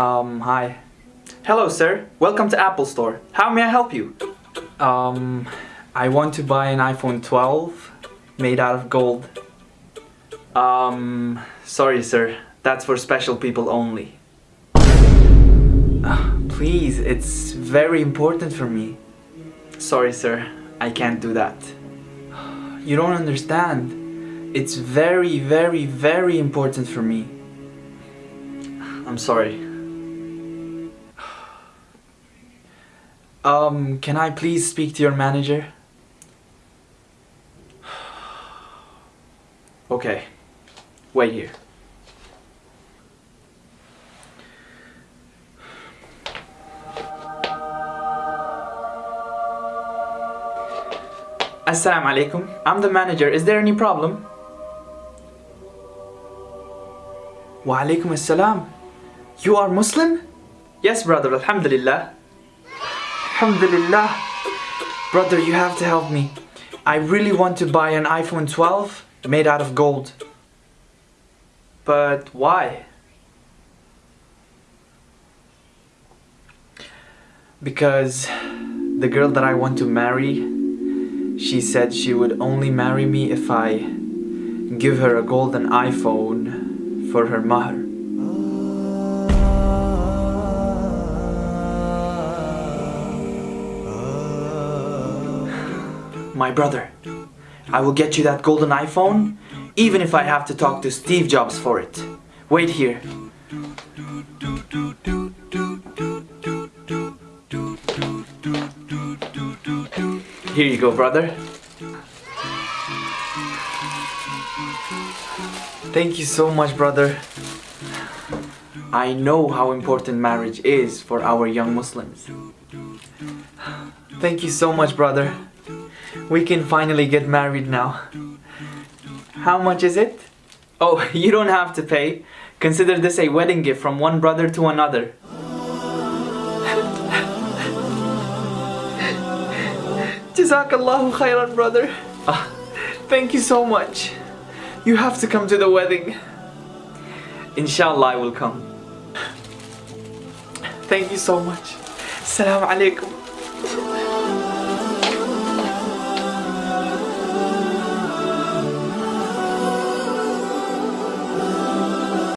Um, hi. Hello, sir. Welcome to Apple Store. How may I help you? Um, I want to buy an iPhone 12 made out of gold. Um, sorry, sir. That's for special people only. Ah, please, it's very important for me. Sorry, sir. I can't do that. You don't understand. It's very, very, very important for me. I'm sorry. Um, can I please speak to your manager? Okay. Wait here. Assalamu alaikum. I'm the manager. Is there any problem? Wa alaikum assalam. You are Muslim? Yes, brother. Alhamdulillah. Alhamdulillah. Brother, you have to help me. I really want to buy an iPhone 12 made out of gold. But why? Because the girl that I want to marry, she said she would only marry me if I give her a golden iPhone for her mahr. My brother, I will get you that golden iPhone, even if I have to talk to Steve Jobs for it. Wait here. Here you go, brother. Thank you so much, brother. I know how important marriage is for our young Muslims. Thank you so much, brother. We can finally get married now. How much is it? Oh, you don't have to pay. Consider this a wedding gift from one brother to another. Jazakallahu khairan, brother. Ah, thank you so much. You have to come to the wedding. Inshallah, I will come. Thank you so much. Assalamu alaikum.